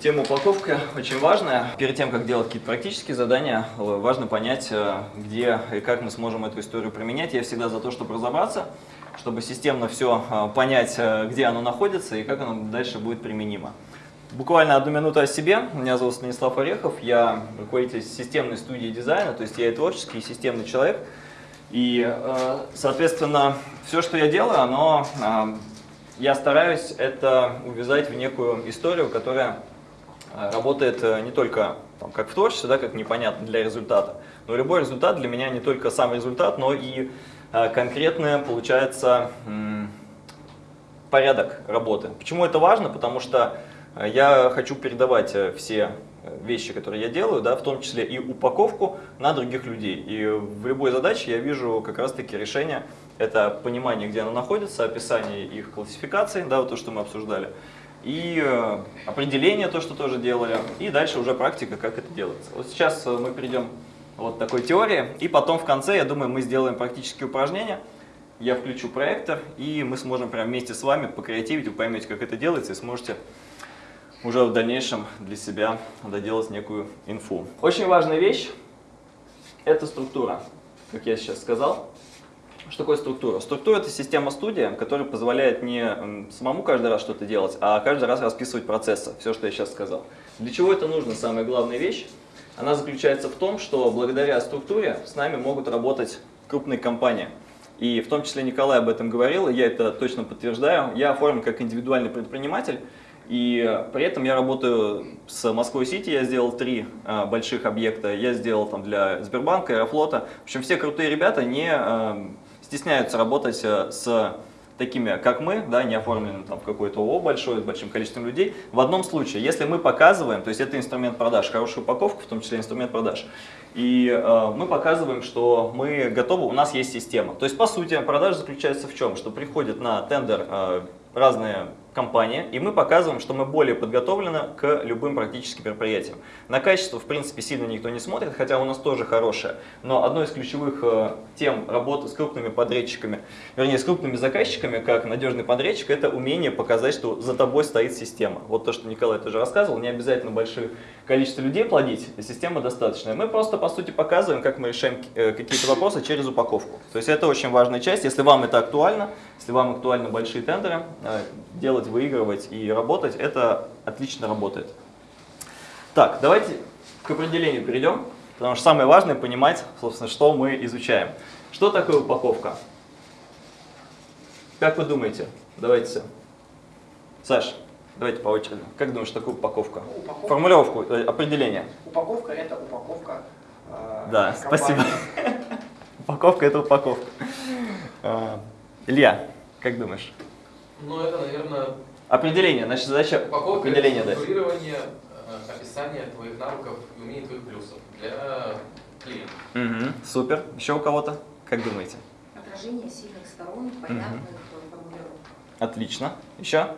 Тема упаковка очень важная. Перед тем, как делать какие-то практические задания, важно понять, э, где и как мы сможем эту историю применять. Я всегда за то, чтобы разобраться, чтобы системно все э, понять, э, где оно находится и как оно дальше будет применимо. Буквально одну минуту о себе. Меня зовут Станислав Орехов, я руководитель системной студии дизайна, то есть я и творческий, и системный человек. И, соответственно, все, что я делаю, оно, я стараюсь это увязать в некую историю, которая работает э, не только там, как в творчестве, да, как непонятно для результата, но любой результат для меня не только сам результат, но и э, конкретный, получается, порядок работы. Почему это важно? Потому что я хочу передавать все вещи, которые я делаю, да, в том числе и упаковку на других людей. И в любой задаче я вижу как раз-таки решение, это понимание, где оно находится, описание их классификации, да, вот то, что мы обсуждали, и э, определение, то, что тоже делали, и дальше уже практика, как это делается. Вот сейчас э, мы перейдем вот такой теории, и потом в конце, я думаю, мы сделаем практические упражнения, я включу проектор, и мы сможем прямо вместе с вами покреативить, вы поймете, как это делается, и сможете уже в дальнейшем для себя доделать некую инфу. Очень важная вещь – это структура, как я сейчас сказал. Что такое структура? Структура – это система студия, которая позволяет не самому каждый раз что-то делать, а каждый раз расписывать процессы, все, что я сейчас сказал. Для чего это нужно? Самая главная вещь, она заключается в том, что благодаря структуре с нами могут работать крупные компании. И в том числе Николай об этом говорил, и я это точно подтверждаю. Я оформлен как индивидуальный предприниматель, и при этом я работаю с Москвой-Сити, я сделал три а, больших объекта, я сделал там для Сбербанка, Аэрофлота. В общем, все крутые ребята не а, стесняются работать э, с такими, как мы, да, не оформленным там, в какой-то ООО большой, с большим количеством людей. В одном случае, если мы показываем, то есть это инструмент продаж, хорошая упаковка, в том числе инструмент продаж, и э, мы показываем, что мы готовы, у нас есть система. То есть, по сути, продажа заключается в чем? Что приходит на тендер э, разные компания, и мы показываем, что мы более подготовлены к любым практическим мероприятиям. На качество, в принципе, сильно никто не смотрит, хотя у нас тоже хорошее, но одной из ключевых э, тем работы с крупными подрядчиками, вернее, с крупными заказчиками, как надежный подрядчик, это умение показать, что за тобой стоит система. Вот то, что Николай тоже рассказывал, не обязательно большое количество людей плодить, система достаточная. Мы просто, по сути, показываем, как мы решаем э, какие-то вопросы через упаковку. То есть это очень важная часть, если вам это актуально, если вам актуальны большие тендеры, э, делать выигрывать и работать, это отлично работает. Так, давайте к определению перейдем, потому что самое важное понимать, собственно, что мы изучаем. Что такое упаковка? Как вы думаете? Давайте. Саш, давайте по очереди. Как думаешь, что такое упаковка? упаковка? Формулировку, э, определение. Упаковка – это упаковка э, Да, компании. спасибо. упаковка – это упаковка. Э, Илья, как думаешь? Ну, это, наверное... Определение, значит, задача упаковка определения дать. Э, описание твоих навыков и умений твоих плюсов для клиента. Угу, супер. Еще у кого-то? Как думаете? Отражение сильных сторон, понятных угу. формулировок. Отлично. Еще?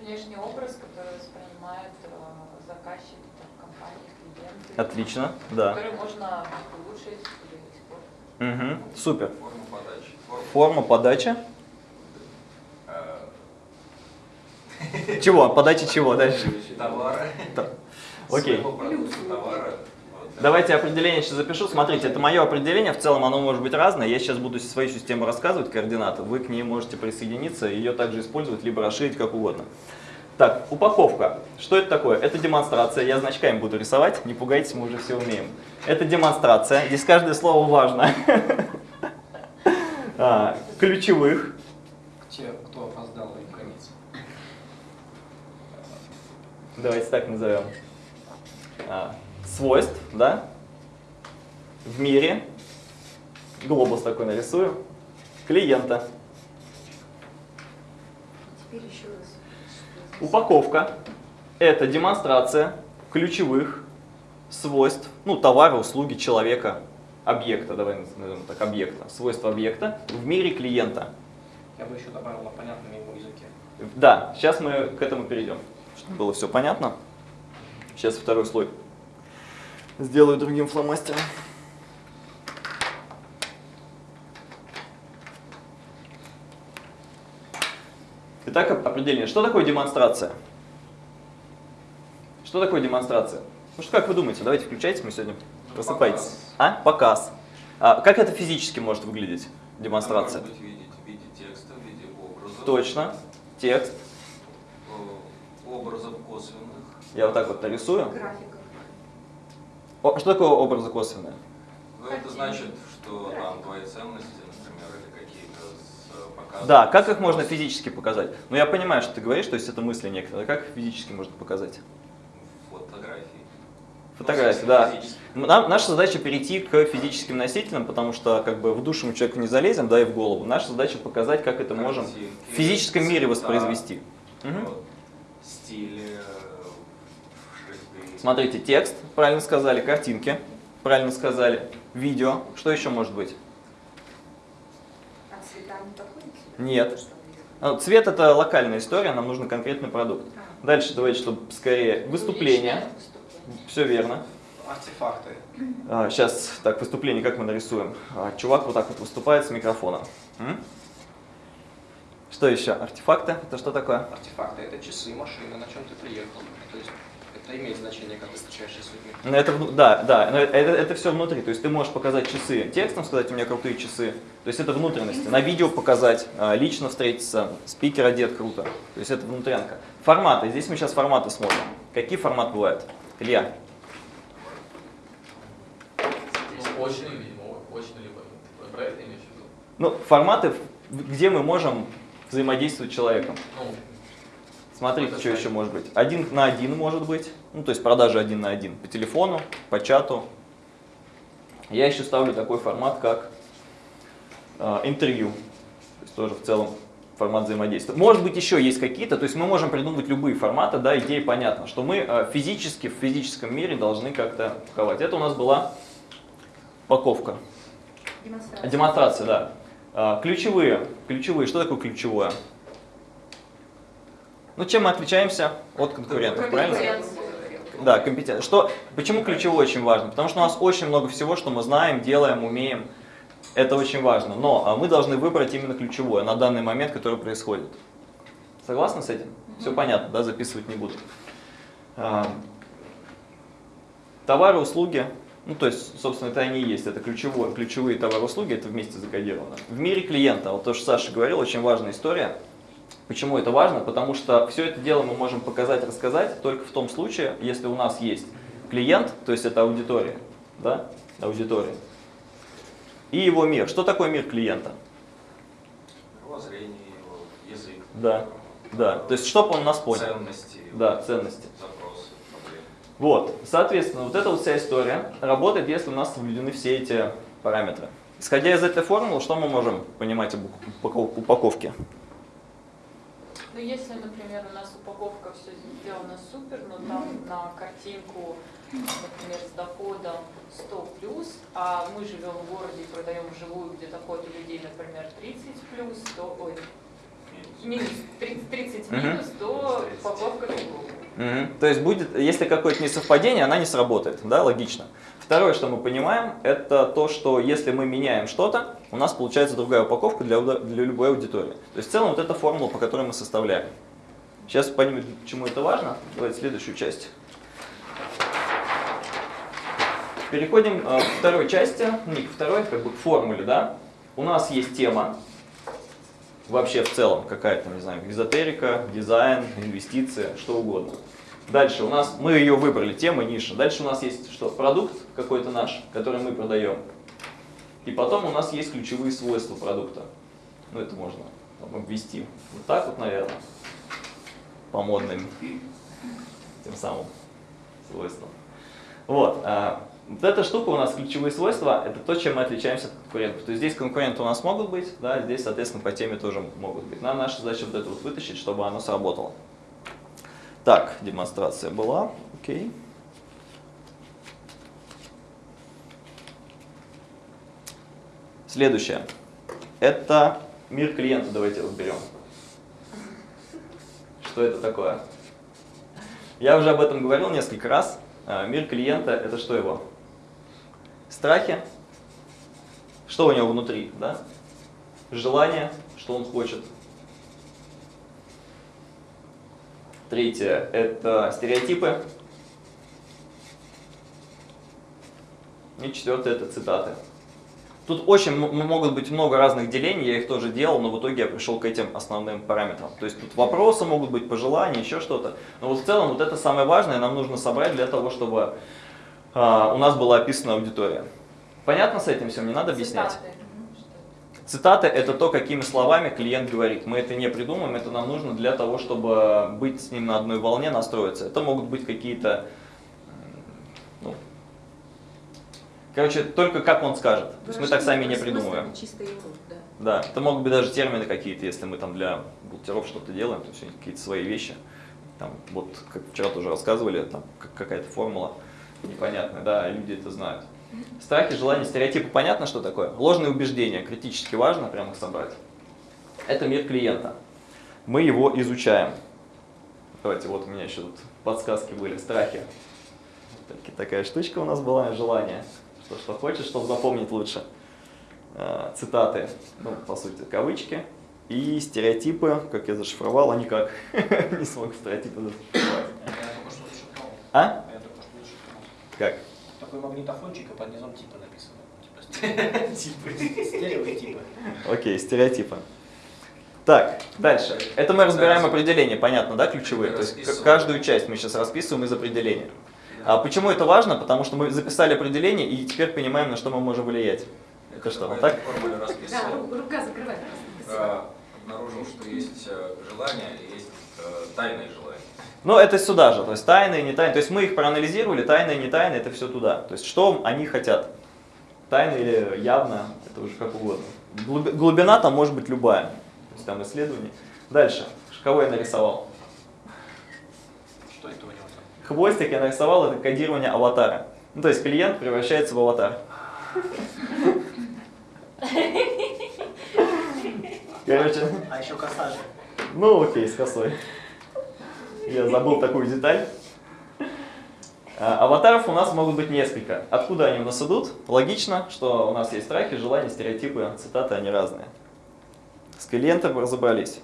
Внешний образ, который воспринимает э, заказчик, компании, клиенты. Отлично, да. Который можно улучшить или испортить. Угу, супер. Форма подачи. Форма подачи. Чего? Подачи чего дальше? Товара. Окей. Давайте определение сейчас запишу. Смотрите, это мое определение, в целом оно может быть разное. Я сейчас буду свою систему рассказывать, координаты. Вы к ней можете присоединиться, ее также использовать, либо расширить, как угодно. Так, упаковка. Что это такое? Это демонстрация. Я значками буду рисовать, не пугайтесь, мы уже все умеем. Это демонстрация. Здесь каждое слово важно. А, ключевых. Те, кто опоздал и конец. Давайте так назовем. А, свойств, да, в мире, глобус такой нарисую, клиента. Упаковка – это демонстрация ключевых свойств, ну, товара, услуги, человека, объекта, давай назовем так, объекта, свойства объекта в мире клиента. Я бы еще добавил на понятном ему языке. Да, сейчас мы к этому перейдем, было все понятно. Сейчас второй слой сделаю другим фломастером. Итак, определение. Что такое демонстрация? Что такое демонстрация? Ну что, как вы думаете? Давайте включайте, мы сегодня просыпайтесь. показ. А? Показ. А, как это физически может выглядеть, демонстрация? Может быть, в виде, в виде текста, в виде образов. Точно. Текст. Косвенных. Я вот так вот нарисую. Графиков. О, что такое образы косвенные? Ну, это значит, что там твои ценности, например, или какие-то э, показом. Да, как их можно физически показать? Ну я понимаю, что ты говоришь, то есть это мысли некоторые. Как их физически можно показать? Фотографии. Фотографии, Ну, да. физически. Нам, наша задача перейти к физическим носителям, потому что как бы в душу мы человеку не залезем, да, и в голову. Наша задача показать, как это можем Картинки, в физическом мире воспроизвести. Мгм. вот, Стили, э, шрифты. Смотрите, текст, правильно сказали, картинки, правильно сказали, видео. Что еще может быть? А цвета не подходят? Нет. А, Цвет это локальная история, нам нужен конкретный продукт. А. Дальше давайте, чтобы скорее выступление. Личное выступление. Все верно. Артефакты. сейчас, так, выступление как мы нарисуем? А, чувак вот так вот выступает с микрофоном. М? Что еще? Артефакты? Это что такое? Артефакты это часы, машины, на чем ты приехал. То есть это имеет значение, как ты встречаешься с людьми. Ну, это, да, да, но это, это все внутри. То есть ты можешь показать часы текстом, сказать, у меня крутые часы. То есть это внутренности. На видео показать, а, лично встретиться, спикер одет круто. То есть это внутрянка. Форматы. Здесь мы сейчас форматы смотрим. Какие форматы бывают? Илья? Ну, очный, видимо, очный либо. Ты Про это имеешь в виду? Ну, форматы, где мы можем взаимодействовать с человеком. Ну, Смотрите, что еще может быть. Один на один может быть. Ну, то есть продажи один на один. По телефону, по чату. Я еще ставлю такой формат, как э, интервью. То есть тоже в целом формат взаимодействия. Может быть, еще есть какие-то, то есть мы можем придумывать любые форматы, да, идея понятна, что мы э, физически в физическом мире должны как-то паковать. Это у нас была упаковка. Демонстрация. Демонстрация, да. А, Ключевые. Ключевые. Что такое ключевое? Ну, чем мы отличаемся от конкурентов, правильно? Да, компетенция. Что, почему ключевое очень важно? Потому что у нас очень много всего, что мы знаем, делаем, умеем. Это очень важно. Но а, мы должны выбрать именно ключевое на данный момент, который происходит. Согласны с этим? Все понятно, да, записывать не буду. А, Товары, услуги, ну то есть, собственно, это они и есть, это ключевое, ключевые товары, услуги, это вместе закодировано. В мире клиента, вот то, что Саша говорил, очень важная история. Почему это важно? Потому что все это дело мы можем показать, рассказать только в том случае, если у нас есть клиент, то есть это аудитория, да, аудитория, и его мир. Что такое мир клиента? Мировоззрение его, язык. Да, да, то есть чтобы он нас понял. Ценности. его, Да, ценности. Вот, соответственно, вот эта вот вся история работает, если у нас соблюдены все эти параметры. Исходя из этой формулы, что мы можем понимать об упаков- упаковке? Ну, если, например, у нас упаковка все сделана супер, но там на картинку, например, с доходом 100 плюс, а мы живем в городе и продаем вживую, где доход у людей, например, 30 плюс, то, ой, минус, 30, 30 Мгм. минус, то упаковка фиговая. Мгм. То есть будет, если какое-то несовпадение, она не сработает, да, логично. Второе, что мы понимаем, это то, что если мы меняем что-то, у нас получается другая упаковка для, для любой аудитории. То есть в целом вот эта формула, по которой мы составляем. Сейчас поймем, почему это важно. Давайте следующую часть. Переходим э, к второй части, не к второй, как бы к формуле, да. У нас есть тема, вообще в целом какая-то, не знаю, эзотерика, дизайн, инвестиции, что угодно. Дальше у нас, мы ее выбрали, тема, ниша. Дальше у нас есть что? Продукт какой-то наш, который мы продаем. И потом у нас есть ключевые свойства продукта. Ну, это можно там, обвести. Вот так вот, наверное, по модным тем самым свойствам. Вот. а, вот эта штука у нас ключевые свойства, это то, чем мы отличаемся от конкурентов. То есть здесь конкуренты у нас могут быть, да, здесь, соответственно, по теме тоже могут быть. Нам наша задача вот это вот вытащить, чтобы оно сработало. Так, демонстрация была, окей. Следующее. Это мир клиента, давайте разберем. Что это такое? Я уже об этом говорил несколько раз. А, Мир клиента – это что его? страхи, что у него внутри, да? желание, что он хочет. Третье – это стереотипы. И четвертое – это цитаты. Тут очень могут быть много разных делений, я их тоже делал, но в итоге я пришел к этим основным параметрам. То есть тут вопросы могут быть, пожелания, еще что-то. Но вот в целом вот это самое важное нам нужно собрать для того, чтобы а, у нас была описана аудитория. Понятно с этим всем? Не надо объяснять? Цитаты. Цитаты – это то, какими словами клиент говорит. Мы это не придумаем, это нам нужно для того, чтобы быть с ним на одной волне, настроиться. Это могут быть какие-то, ну, короче, только как он скажет. То есть мы так сами не придумываем. Да. Да, это могут быть даже термины какие-то, если мы там для бухгалтеров что-то делаем, то есть какие-то свои вещи. Там, вот, как вчера тоже рассказывали, там как- какая-то формула непонятная, да, люди это знают. Страхи, желания, стереотипы, понятно, что такое? Ложные убеждения, критически важно прямо их собрать. Это мир клиента. Мы его изучаем. Давайте, вот у меня еще тут подсказки были, страхи. Таки- Такая штучка у нас была, желание. Что, что хочешь, чтобы запомнить лучше. Э, Цитаты, ну, по сути, кавычки. И стереотипы, как я зашифровал, они как? Не смог стереотипы зашифровать. А? Я только что зашифровал. Как? Такой магнитофончик, а под низом типа написано. Типа типы. Стереотипы. Окей, стереотипы. Так, дальше. Это мы разбираем определения, понятно, да, ключевые? То есть каждую часть мы сейчас расписываем из определения. А почему это важно? Потому что мы записали определение и теперь понимаем, на что мы можем влиять. Это что, вот так? Да, рука закрывает. А, Обнаружил, что есть э, желание и есть э, тайные желания. Ну, это сюда же, то есть тайные, не тайные. То есть мы их проанализировали, тайные, не тайные, это все туда. То есть что они хотят? Тайно или явно, это уже как угодно. Глуби- Глубина там может быть любая. То есть там исследование. Дальше. Кого я нарисовал? Что это у него там? Хвостик я нарисовал, это кодирование аватара. Ну, то есть клиент превращается в аватар. Короче, А еще коса же. ну окей, с косой. Я забыл такую деталь. А, Аватаров у нас могут быть несколько. Откуда они у нас идут? Логично, что у нас есть страхи, желания, стереотипы, цитаты, они разные. С клиентом разобрались.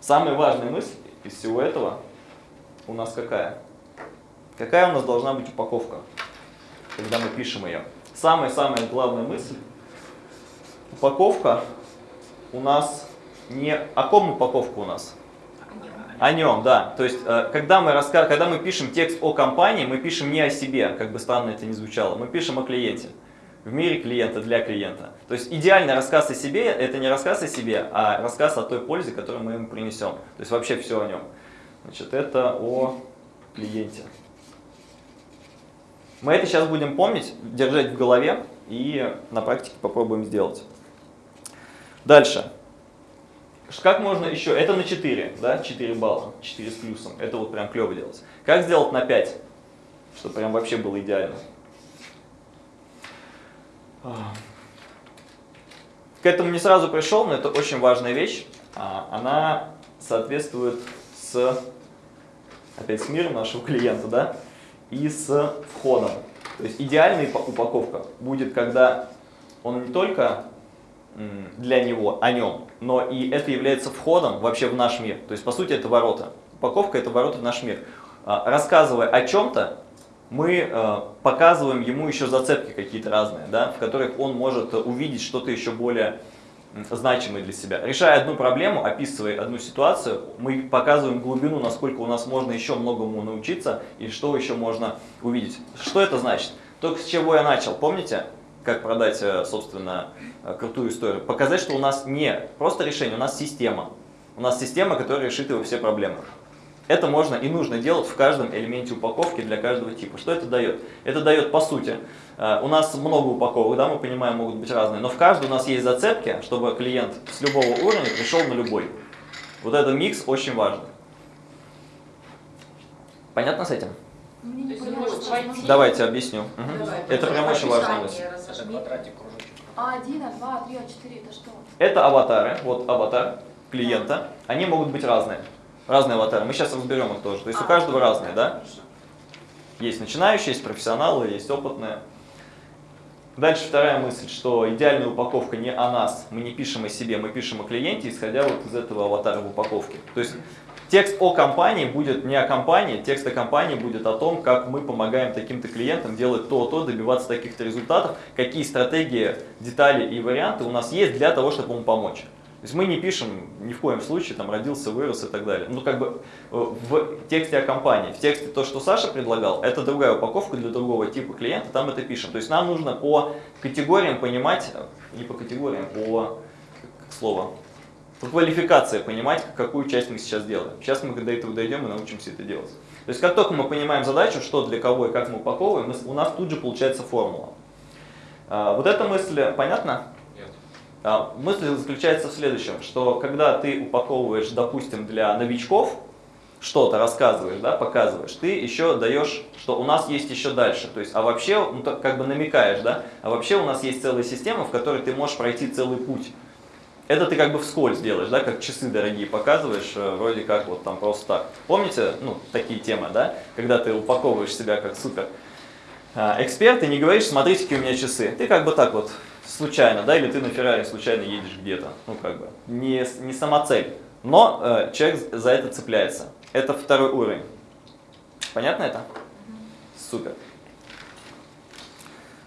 Самая важная мысль из всего этого у нас какая? Какая у нас должна быть упаковка, когда мы пишем ее? Самая-самая главная мысль. Упаковка у нас не... О ком упаковка у нас? О нем, да. То есть, э, когда мы, раска... когда мы пишем текст о компании, мы пишем не о себе, как бы странно это ни звучало, мы пишем о клиенте. В мире клиента, для клиента. То есть идеальный рассказ о себе – это не рассказ о себе, а рассказ о той пользе, которую мы ему принесем. То есть вообще все о нем. Значит, это о клиенте. Мы это сейчас будем помнить, держать в голове и на практике попробуем сделать. Дальше. Как можно еще? Это на 4, да? 4 балла, 4 с плюсом. Это вот прям клево делать. Как сделать на 5? Чтобы прям вообще было идеально. А. К этому не сразу пришел, но это очень важная вещь. А, Она соответствует с, опять с миром нашего клиента, да? И с входом. То есть идеальная упа- упаковка будет, когда он не только для него, о нем, но и это является входом вообще в наш мир. То есть, по сути, это ворота. Упаковка – это ворота в наш мир. А, Рассказывая о чем-то, мы э, показываем ему еще зацепки какие-то разные, да, в которых он может увидеть что-то еще более значимое для себя. Решая одну проблему, описывая одну ситуацию, мы показываем глубину, насколько у нас можно еще многому научиться и что еще можно увидеть. Что это значит? Только с чего я начал, помните? Как продать, э, собственно, э, крутую историю. Показать, что у нас не просто решение, у нас система. У нас система, которая решит его все проблемы. Это можно и нужно делать в каждом элементе упаковки для каждого типа. Что это дает? Это дает, по сути, э, у нас много упаковок, да, мы понимаем, могут быть разные, но в каждой у нас есть зацепки, чтобы клиент с любого уровня пришел на любой. Вот этот микс очень важен. Понятно с этим? Давайте объясню. Мгм. Давай. Это прям очень важная мысль. Описание Это разожми. квадратик, кружочек. А один, а два, а три, а четыре, это что? Это аватары, вот аватар клиента. Они могут быть разные. Разные аватары. Мы сейчас разберем их тоже. То есть у А, каждого да, разные, да? Есть начинающие, есть профессионалы, есть опытные. Дальше вторая мысль, что идеальная упаковка не о нас, мы не пишем о себе, мы пишем о клиенте, исходя вот из этого аватара в упаковке. То есть текст о компании будет не о компании, текст о компании будет о том, как мы помогаем таким-то клиентам делать то-то, добиваться таких-то результатов, какие стратегии, детали и варианты у нас есть для того, чтобы ему помочь. То есть мы не пишем ни в коем случае, там, родился, вырос и так далее. Ну, как бы э, в тексте о компании, в тексте то, что Саша предлагал, это другая упаковка для другого типа клиента, там это пишем. То есть нам нужно по категориям понимать, э, не по категориям, по, как слово, по квалификации понимать, какую часть мы сейчас делаем. Сейчас мы до этого дойдем и научимся это делать. То есть как только мы понимаем задачу, что для кого и как мы упаковываем, у нас тут же получается формула. А, Вот эта мысль понятна? Нет. А, Мысль заключается в следующем, что когда ты упаковываешь, допустим, для новичков, что-то рассказываешь, да, показываешь, ты еще даешь, что у нас есть еще дальше. То есть, а вообще, ну, так как бы намекаешь, да, а вообще у нас есть целая система, в которой ты можешь пройти целый путь. Это ты как бы вскользь делаешь, да, как часы дорогие показываешь, э, вроде как вот там просто так. Помните, ну, такие темы, да, когда ты упаковываешь себя как супер а, эксперт и не говоришь, смотрите, какие у меня часы. Ты как бы так вот случайно, да, или ты на Феррари случайно едешь где-то, ну как бы, не, не сама цель. Но э, человек за это цепляется. Это второй уровень. Понятно это? Супер.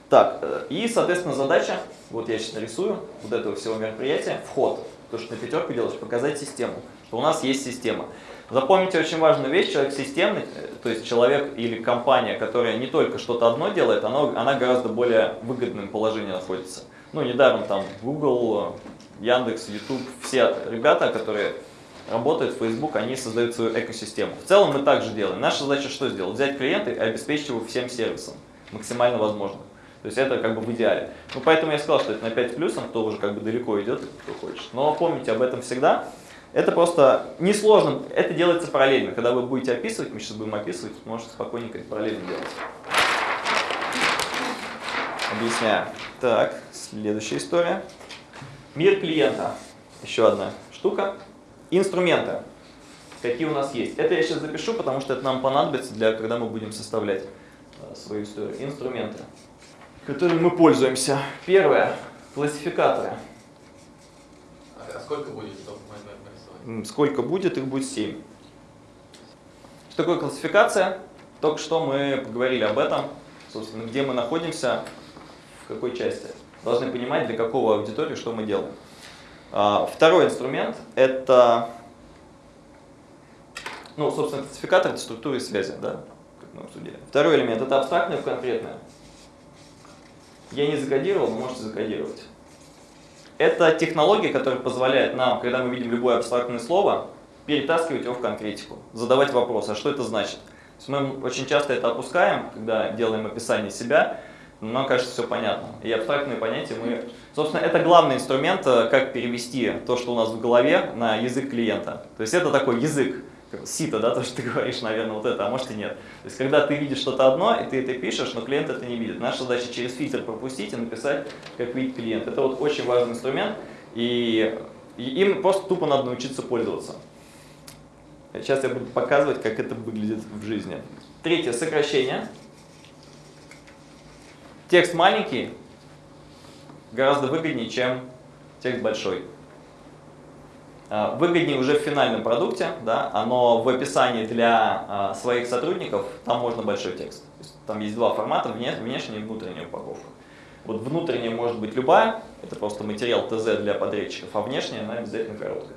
Так, э, и, соответственно, задача, вот я сейчас нарисую, вот этого всего мероприятия, вход. То, что на пятерку делаешь, показать систему, что у нас есть система. Запомните очень важную вещь, человек системный, э, то есть человек или компания, которая не только что-то одно делает, она, она гораздо более выгодном положении находится. Ну, недаром там Google, Яндекс, YouTube, все ребята, которые работают в Facebook, они создают свою экосистему. В целом мы также делаем. Наша задача что сделать? Взять клиента и обеспечить его всем сервисом, максимально возможно. То есть это как бы в идеале. Ну, поэтому я сказал, что это на 5 плюсом, кто уже как бы далеко идет, кто хочет. Но помните об этом всегда. Это просто несложно, это делается параллельно. Когда вы будете описывать, мы сейчас будем описывать, можете спокойненько это параллельно делать. Объясняю. Так, следующая история. Мир клиента. Еще одна штука. Инструменты. Какие у нас есть. Это я сейчас запишу, потому что это нам понадобится, для, когда мы будем составлять э, свою историю. Инструменты, которыми мы пользуемся. Первое. Классификаторы. А сколько будет, чтобы нарисовать? Сколько будет, их будет 7. Что такое классификация? Только что мы поговорили об этом, собственно, где мы находимся, в какой части. Должны понимать, для какого аудитории что мы делаем. А, Второй инструмент – это, ну, собственно, классификатор – это структуры связи, да, как мы обсудили. Второй элемент – это абстрактное в конкретное. Я не закодировал, но можете закодировать. Это технология, которая позволяет нам, когда мы видим любое абстрактное слово, перетаскивать его в конкретику, задавать вопрос, а что это значит. Мы очень часто это опускаем, когда делаем описание себя, но нам кажется все понятно. И абстрактные понятия мы... Собственно, это главный инструмент, э, как перевести то, что у нас в голове, на язык клиента. То есть это такой язык, сито, да, то, что ты говоришь, наверное, вот это, а может и нет. То есть когда ты видишь что-то одно, и ты это пишешь, но клиент это не видит. Наша задача через фильтр пропустить и написать, как видит клиент. Это вот очень важный инструмент, и, и им просто тупо надо научиться пользоваться. Сейчас я буду показывать, как это выглядит в жизни. Третье, сокращение. Текст маленький гораздо выгоднее, чем текст большой. А, Выгоднее уже в финальном продукте, да, но в описании для а, своих сотрудников там можно большой текст. Есть там есть два формата, вне- внешняя и внутренняя упаковка. Вот внутренняя может быть любая, это просто материал ТЗ для подрядчиков, а внешняя она обязательно короткая.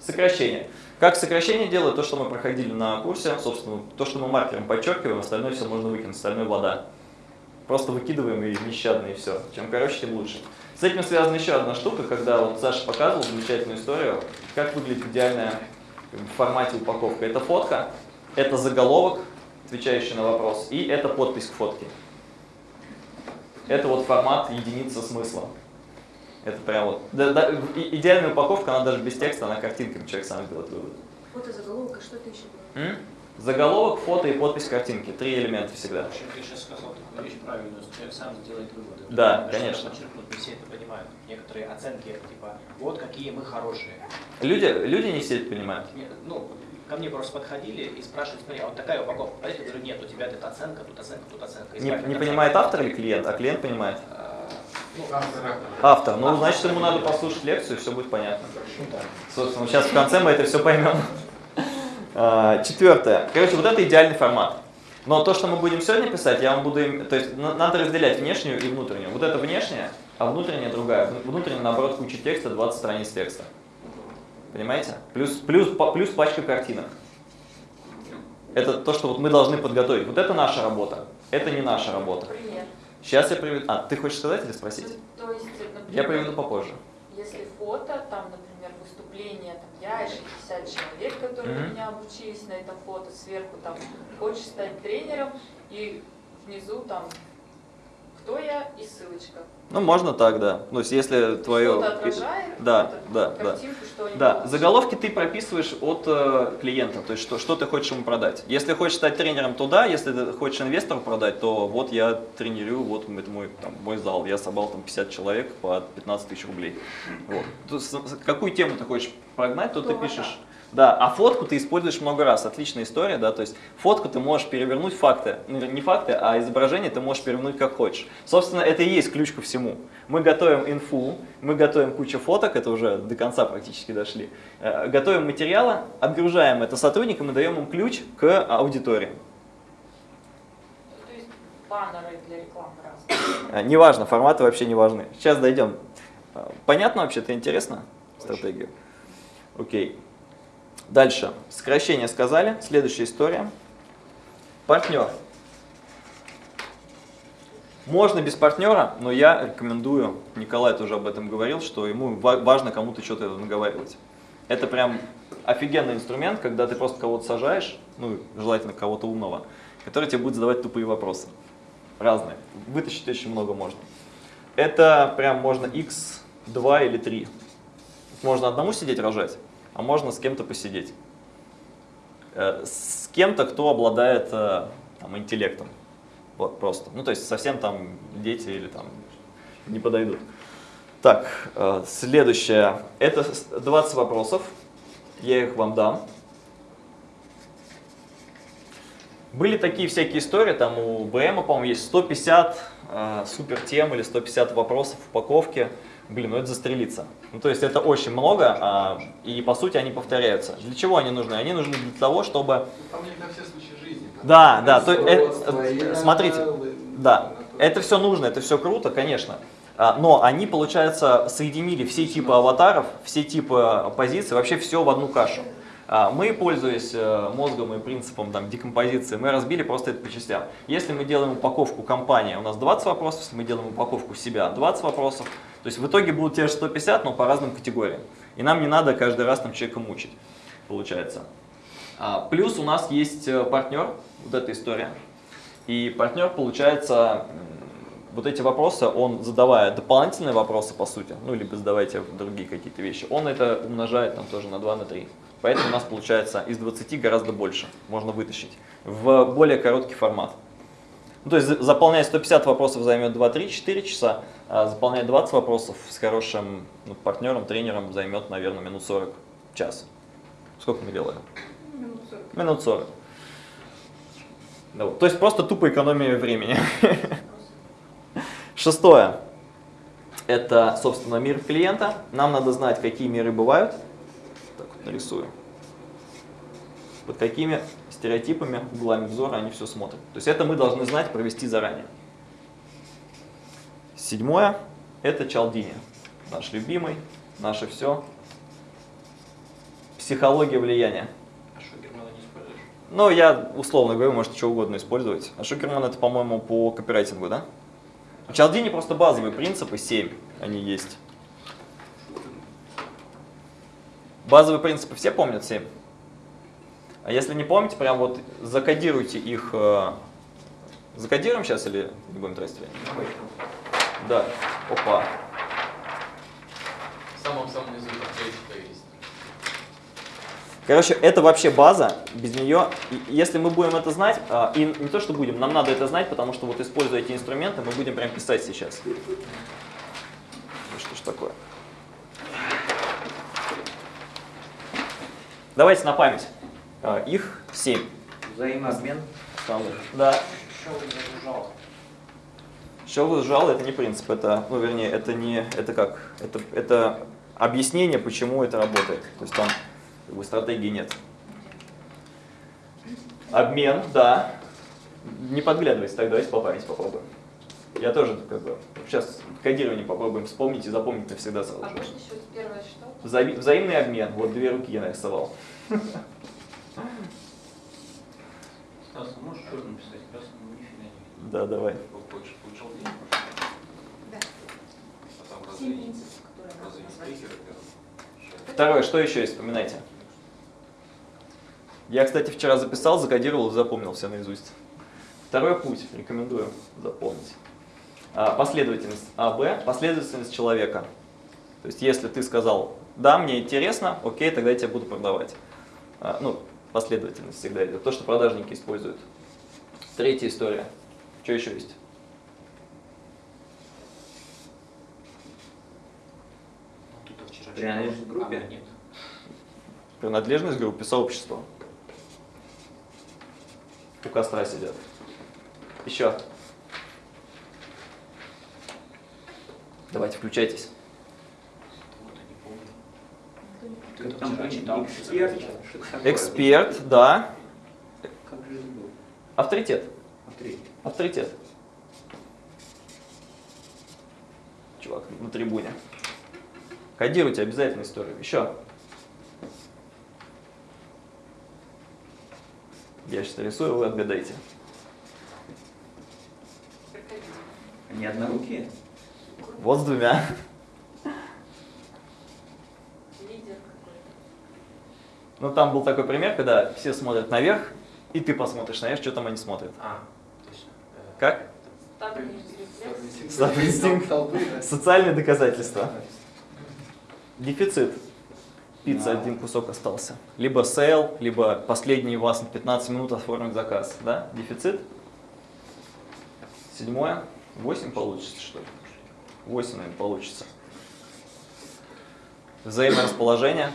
Сокращение. Как сокращение делают то, что мы проходили на курсе, собственно, то, что мы маркером подчеркиваем, остальное все можно выкинуть, остальное вода. Просто выкидываем и нещадно, и все. Чем короче, тем лучше. С этим связана еще одна штука, когда вот Саша показывал замечательную историю, как выглядит идеальная бы, в формате упаковка. Это фотка, это заголовок, отвечающий на вопрос, и это подпись к фотке. Это вот формат единица смысла. Это прям вот. да- да, идеальная упаковка, она даже без текста, она картинками, человек сам сделает вывод. Фото заголовок, а что это еще было? М? Заголовок, фото и подпись картинки. Три элемента всегда. Ты сейчас сказал вещь правильную, что человек сам сделает выводы. Да, Надо конечно. подчеркнуть, не все это понимают. Некоторые оценки, типа, вот какие мы хорошие. Люди, люди не все это понимают. Ну, ко мне просто подходили и спрашивали, смотри, а вот такая упаковка, подойдет? Я говорю, нет, у тебя тут оценка, тут оценка, тут оценка. Не, не понимает автор или клиент, а клиент понимает. А, Ну, Автора. Автор. Ну, значит, ему надо послушать лекцию, и все будет понятно. Собственно, сейчас в конце мы это все поймем. А, Четвертое. Короче, вот это идеальный формат. Но то, что мы будем сегодня писать, я вам буду... То есть на- надо разделять внешнюю и внутреннюю. Вот это внешняя, а внутренняя другая. Внутренняя, наоборот, куча текста, 20 страниц текста. Понимаете? Плюс, плюс, плюс пачка картинок. Это то, что вот мы должны подготовить. Вот это наша работа. Это не наша работа. Пример. Сейчас я приведу... А, ты хочешь сказать или спросить? Ну, То есть, например, Я приведу попозже. Если фото, там, например, выступление, там, я и 60 человек, которые Мгм. у меня обучились на этом фото, сверху там, хочешь стать тренером, и внизу там, кто я и ссылочка. Ну, можно так, да. Ну, если Что-то твое... отражает Да, да, да. Да, заголовки ты прописываешь от э, клиента, то есть что, что ты хочешь ему продать. Если хочешь стать тренером, то да, если ты хочешь инвестору продать, то вот я тренирую, вот это мой, там, мой зал, я собрал там 50 человек по 15 тысяч рублей. Вот. То с- какую тему ты хочешь прогнать, то То ты пишешь. Да, а фотку ты используешь много раз. Отличная история, да, то есть фотку ты можешь перевернуть факты, ну, не факты, а изображение ты можешь перевернуть как хочешь. Собственно, это и есть ключ ко всему. Мы готовим инфу, мы готовим кучу фоток, это уже до конца практически дошли. Э, Готовим материалы, отгружаем это сотрудникам и даем им ключ к аудитории. То есть баннеры для рекламы разные. Э, Неважно, форматы вообще не важны. Сейчас дойдем. Э, Понятно вообще-то, интересно стратегию? Окей. Дальше. Сокращение сказали. Следующая история. Партнер. Можно без партнера, но я рекомендую, Николай тоже об этом говорил, что ему ва- важно кому-то что-то наговаривать. Это прям офигенный инструмент, когда ты просто кого-то сажаешь, ну, желательно кого-то умного, который тебе будет задавать тупые вопросы. Разные. Вытащить очень много можно. Это прям можно x2 или 3. Можно одному сидеть рожать, а можно с кем-то посидеть. Э, С кем-то, кто обладает э, там, интеллектом. Вот просто. Ну, то есть совсем там дети или там не подойдут. Так, э, следующее. Это с- 20 вопросов. Я их вам дам. Были такие всякие истории, там у БМа, по-моему, есть 150 э, супер тем или 150 вопросов в упаковке. Блин, ну это застрелиться. Ну то есть это очень много, а, и по сути они повторяются. Для чего они нужны? Они нужны для того, чтобы... Там не на все случаи жизни. Да, да, то, э, Производство, э, смотрите, да, это все нужно, это все круто, конечно. А, Но они, получается, соединили все типы аватаров, все типы позиций, вообще все в одну кашу. А, Мы, пользуясь э, мозгом и принципом там, декомпозиции, мы разбили просто это по частям. Если мы делаем упаковку компании, у нас 20 вопросов, если мы делаем упаковку себя, 20 вопросов. То есть в итоге будут те же 150, но по разным категориям. И нам не надо каждый раз там человека мучить, получается. А, Плюс у нас есть э, партнер, вот эта история. И партнер, получается, вот эти вопросы, он задавая дополнительные вопросы, по сути, ну, либо задавайте другие какие-то вещи, он это умножает там тоже на 2, на 3. Поэтому у нас получается из 20 гораздо больше можно вытащить в более короткий формат. Ну, то есть за- заполнять 150 вопросов займет 2, 3, 4 часа, а заполнять 20 вопросов с хорошим ну, партнером, тренером займет, наверное, минут 40, час. Сколько мы делаем? Минут 40. Минут 40. Да вот. То есть просто тупо экономия времени. Шестое. Это, собственно, мир клиента. Нам надо знать, какие миры бывают. Нарисую. Под какими стереотипами, углами взора они все смотрят. То есть это мы должны знать, провести заранее. Седьмое. Это Чалдини. Наш любимый, наше все. Психология влияния. А Шугермана не используешь? Ну, я условно говорю, можете что угодно использовать. А Шукерман это, по-моему, по копирайтингу, да? У Чалдини просто базовые принципы, 7 они есть. Базовые принципы все помнят 7? А если не помните, прям вот закодируйте их. э, Закодируем сейчас или не будем тратить время? Да. Опа. В самом-самом низу есть. Короче, это вообще база, без нее, если мы будем это знать, а, и не то, что будем, нам надо это знать, потому что вот используя эти инструменты, мы будем прям писать сейчас. Что ж такое? Давайте на память. А, Их 7 Взаимообмен. Да. Что вы загружал? Show сжал это не принцип, это, ну, вернее, это не, это как, это, это объяснение, почему это работает. То есть там как бы, стратегии нет. Обмен, да. Не подглядывайся, так давайте по памяти попробуем. Я тоже как бы сейчас кодирование попробуем вспомнить и запомнить навсегда сразу А можно еще первое что? Взаи- взаимный обмен. Вот две руки я нарисовал. Стас, а можешь черным писать, красным нифига не Да, давай. Получил, получил денег? Да. А там Семь разве, принципов, которые надо разве первые? Второе, что еще есть, вспоминайте. Я, кстати, вчера записал, закодировал и запомнил все наизусть. Второй путь, рекомендую запомнить. А, Последовательность АБ, последовательность человека. То есть, если ты сказал, да, мне интересно, окей, тогда я тебе буду продавать. А, Ну, последовательность всегда идет. То, что продажники используют. Третья история. Что еще есть? Ну, тут я вчера Принадлежность группе? А, нет. Принадлежность к группе, сообщества. У костра сидят. Еще. Давайте, включайтесь. Вот я не помню. Никто не Ты Как это там вчера были читал? эксперт? Эксперт, да. Авторитет. Смотри. Авторитет. Чувак на трибуне. Кодируйте обязательно историю. Еще. Я сейчас рисую, вы отгадайте. Они однорукие? Вот с двумя. Ну, там был такой пример, когда все смотрят наверх, и ты посмотришь наверх, что там они смотрят. А, точно. Э, Как? Инстинкт. Толпы, да. Социальные доказательства. Дефицит. Пицца, Да. один кусок остался. Либо sale, либо последний у вас на 15 минут оформить заказ. Да? Дефицит. Седьмое. 8 получится, что ли? 8, наверное, получится. Взаиморасположение.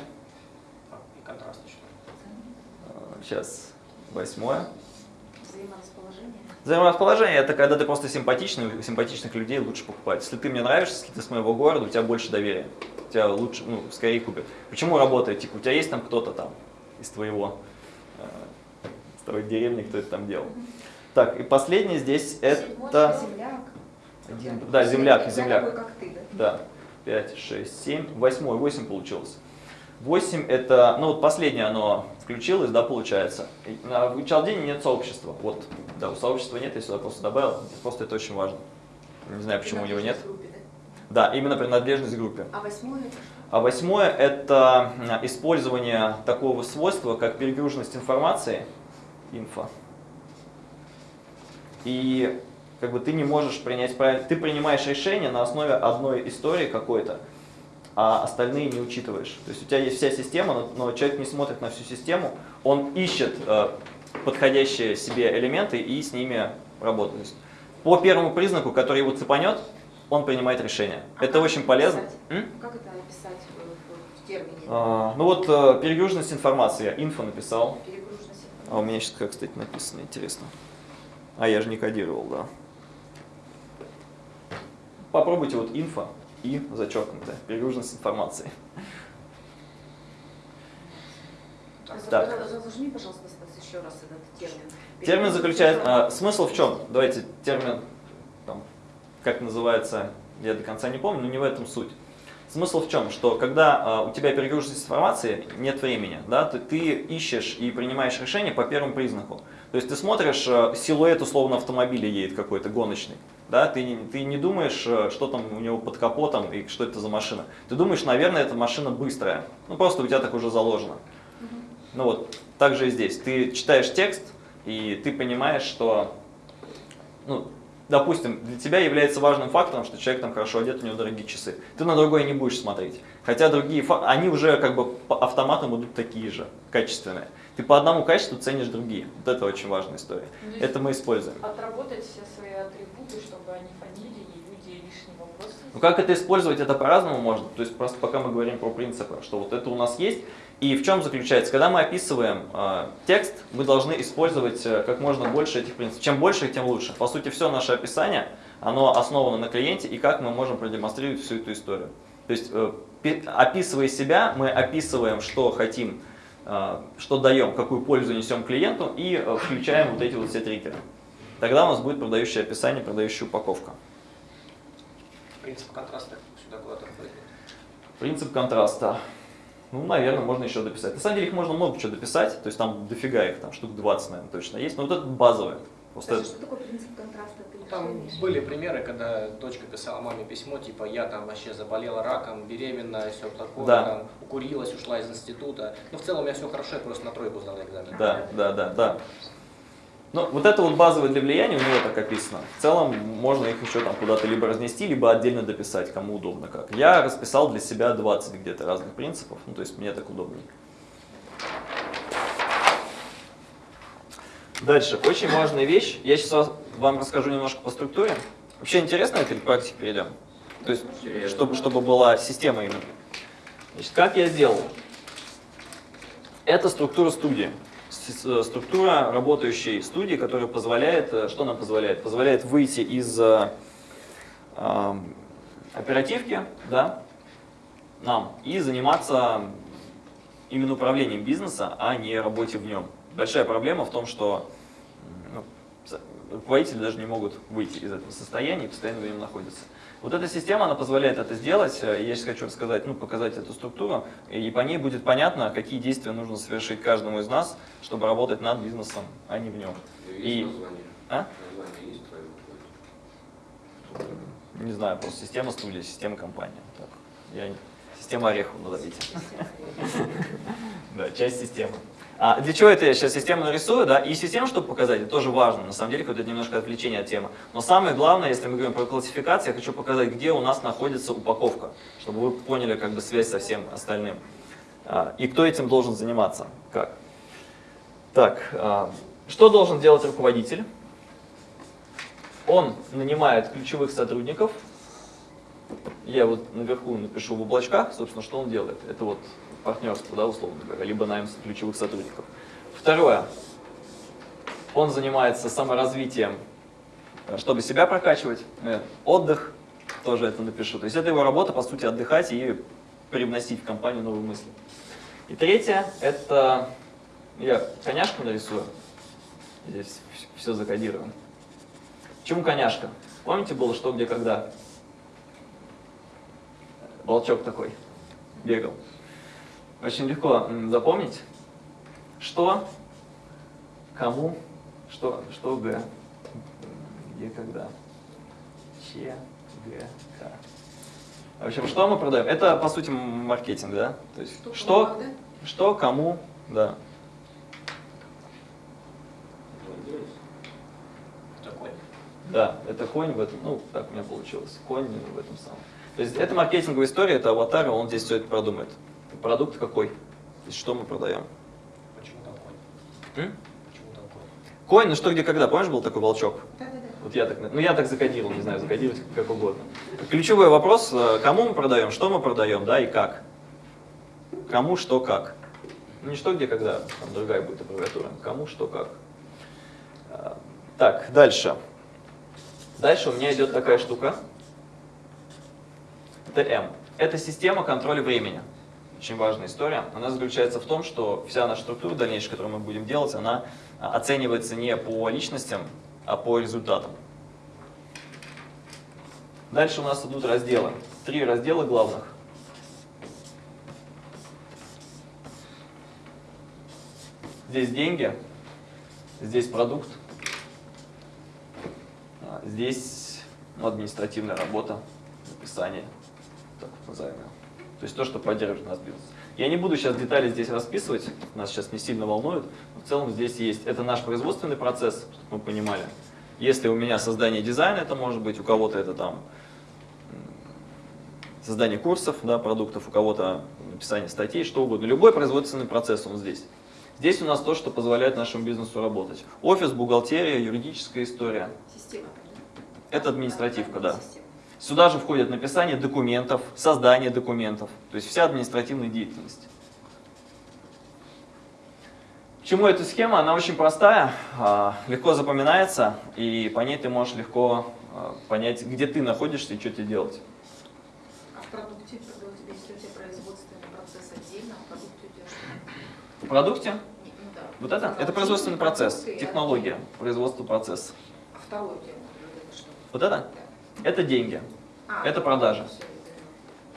А, И контраст еще. Сейчас. Восьмое. Взаиморасположение. Взаиморасположение – это когда ты просто симпатичный, симпатичных людей лучше покупать. Если ты мне нравишься, если ты с моего города, у тебя больше доверия. У тебя лучше, ну, скорее купят. Почему работает? Типа, у тебя есть там кто-то там из твоего, э, из твоей деревни, кто это там делал. Так, и последнее здесь Седьмой это... Земляк. Один, да, земляк, земляк. такой, как ты, да? Да, 5, 6, 7, 8, 8 получилось. 8 это, ну вот последнее оно включилось, да, получается. В Чалдине нет сообщества. Вот, да, у сообщества нет, я сюда просто добавил. Просто это очень важно. Не знаю, почему у него нет. Группе, да? Да, именно принадлежность к группе. А восьмое? А восьмое – это м, использование такого свойства, как перегруженность информации, инфо. И как бы ты не можешь принять правильно, ты принимаешь решение на основе одной истории какой-то, а остальные не учитываешь. То есть у тебя есть вся система, но, но человек не смотрит на всю систему, он ищет э, подходящие себе элементы и с ними работает. Есть по первому признаку, который его цепанет, он принимает решение. А Это очень это полезно. М? Как это описать в, в- термине? А, ну вот э, перегруженность информации, я инфо написал. А у меня сейчас как, кстати, написано, интересно. А я же не кодировал, да. Попробуйте вот инфо и зачеркнутое, перегруженность информации. Так. Разложи, пожалуйста, еще раз этот термин. Термин заключает, а, смысл в чем? Давайте термин, там, как называется, я до конца не помню, но не в этом суть. Смысл в чем? Что когда а, у тебя перегруженность информации, нет времени, да, ты, ты ищешь и принимаешь решение по первому признаку. То есть ты смотришь, а, силуэт условно автомобиля едет какой-то гоночный, да, ты, не- ты не думаешь, а, что там у него под капотом и что это за машина. Ты думаешь, наверное, эта машина быстрая. Ну просто у тебя так уже заложено. Ну вот, так же и здесь. Ты читаешь текст, и ты понимаешь, что, ну, допустим, для тебя является важным фактором, что человек там хорошо одет, у него дорогие часы. Ты на другое не будешь смотреть. Хотя другие, они уже как бы по автоматам идут такие же, качественные. Ты по одному качеству ценишь другие. Вот это очень важная история. Ну, Это мы используем. Отработать все свои атрибуты, чтобы они фонили, и люди лишний вопрос. Ну как это использовать, это по-разному можно. То есть просто пока мы говорим про принципы, что вот это у нас есть. И в чем заключается? Когда мы описываем э, текст, мы должны использовать э, как можно больше этих принципов. Чем больше, тем лучше. По сути, все наше описание, оно основано на клиенте и как мы можем продемонстрировать всю эту историю. То есть, э, пи- описывая себя, мы описываем, что хотим э, что даем, какую пользу несем клиенту и э, включаем вот эти вот все триггеры. Тогда у нас будет продающее описание, продающая упаковка. Принцип контраста сюда куда-то. Принцип контраста. Ну, наверное, можно еще дописать. На самом деле их можно много чего дописать, то есть там дофига их, там штук 20, наверное, точно есть. Но вот это базовое. Просто что такое принцип контраста? Там были примеры, когда дочка писала маме письмо, типа, я там вообще заболела раком, беременна, все такое, Да. там, укурилась, ушла из института. Ну, в целом, у меня все хорошо, я просто на тройку сдала экзамен. Да, да, да, да. Ну, вот это вот базовое для влияния у него так описано. В целом можно их еще там куда-то либо разнести, либо отдельно дописать, кому удобно как. Я расписал для себя 20 где-то разных принципов, ну то есть мне так удобнее. Дальше, очень важная вещь. Я сейчас вам расскажу немножко по структуре. Вообще интересно это или к практике перейдем? То есть, чтобы, чтобы была система именно. Значит, как я сделал? Это структура студии. С- Структура работающей студии, которая позволяет, э, что нам позволяет? Позволяет выйти из э, эм, оперативки, да, нам, и заниматься именно управлением бизнеса, а не работе в нем. Большая проблема в том, что ну, руководители даже не могут выйти из этого состояния и постоянно в нем находятся. Вот эта система, она позволяет это сделать. Э, Я сейчас хочу рассказать, ну, показать эту структуру, и по ней будет понятно, какие действия нужно совершить каждому из нас, чтобы работать над бизнесом, а не в нем. И- название? А? Название есть твое? Не знаю, просто система студии, система компании. Так, я Система орехов назовите. Да, часть системы. А для чего это я сейчас систему нарисую, да? И систему, чтобы показать, это тоже важно. На самом деле, какое-то немножко отвлечение от темы. Но самое главное, если мы говорим про классификацию, я хочу показать, где у нас находится упаковка, чтобы вы поняли как бы связь со всем остальным. А, И кто этим должен заниматься, как. Так, а, что должен делать руководитель? Он нанимает ключевых сотрудников. Я вот наверху напишу в облачках, собственно, что он делает. Это вот партнерство, да, условно говоря, либо найм ключевых сотрудников. Второе. Он занимается саморазвитием, э, чтобы себя прокачивать. Э, Отдых, тоже это напишу. То есть это его работа, по сути, отдыхать и привносить в компанию новые мысли. И третье, это я коняшку нарисую. Здесь все закодировано. Почему коняшка? Помните было что, где, когда? Волчок такой бегал. Очень легко запомнить, что, кому, что, что, г, где, когда, че, г, к. В общем, что мы продаем? Это, по сути, маркетинг, да? То есть, Что, что, кому, да? что, кому, да. Такой. Да, это конь в этом, ну, так у меня получилось, конь в этом самом. То есть это маркетинговая история, это аватар, он здесь все это продумает. Продукт какой? Есть что мы продаем? Почему там конь? М? Почему там конь? Конь, ну что, где, когда? Помнишь, был такой волчок? Вот я так, ну я так закодировал, не знаю, закодировать как угодно. Ключевой вопрос, э, кому мы продаем, что мы продаем, да, и как. Кому, что, как. Ну не что, где, когда, там другая будет аббревиатура. Кому, что, как. А, Так, дальше. Дальше у меня идет такая штука. ТМ. Это система контроля времени. Очень важная история. Она заключается в том, что вся наша структура дальнейшая, которую мы будем делать, она а, оценивается не по личностям, а по результатам. Дальше у нас идут разделы. Три раздела главных. Здесь деньги, здесь продукт, а, здесь ну, административная работа, написание, так вот назовем. То есть то, что поддерживает наш бизнес. Я не буду сейчас детали здесь расписывать, нас сейчас не сильно волнует. но В целом здесь есть, это наш производственный процесс, чтобы мы понимали. Если у меня создание дизайна, это может быть, у кого-то это там создание курсов, да, продуктов, у кого-то написание статей, что угодно. Любой производственный процесс, он здесь. Здесь у нас то, что позволяет нашему бизнесу работать. Офис, бухгалтерия, юридическая история. Система. Это административка, да. Система. Сюда же входит написание документов, создание документов, то есть вся административная деятельность. Почему эта схема? Она очень простая, а, легко запоминается, и по ней ты можешь легко а, понять, где ты находишься и что тебе делать. А в продукте, когда у тебя, если у тебя производственный процесс отдельно, а в продукте у тебя что? В продукте Ну да. вот это, это производственный процесс, технология производства процесса. А второе что? Вот это? Да. Это деньги. А, Это продажа.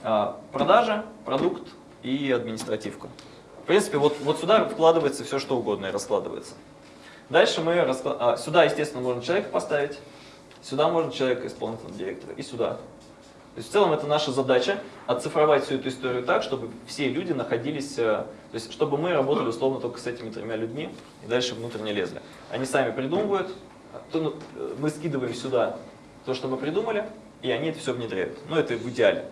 А, Продажа, продукт и административка. В принципе, вот, вот сюда вкладывается все, что угодно и раскладывается. Дальше мы раскла- а, сюда, естественно, можно человека поставить, сюда можно человека исполнительного директора и сюда. То есть в целом это наша задача оцифровать всю эту историю так, чтобы все люди находились, э, то есть чтобы мы работали условно только с этими тремя людьми и дальше внутрь не лезли. Они сами придумывают, ну, э, мы скидываем сюда то, что мы придумали, и они это все внедряют. Ну это в идеале.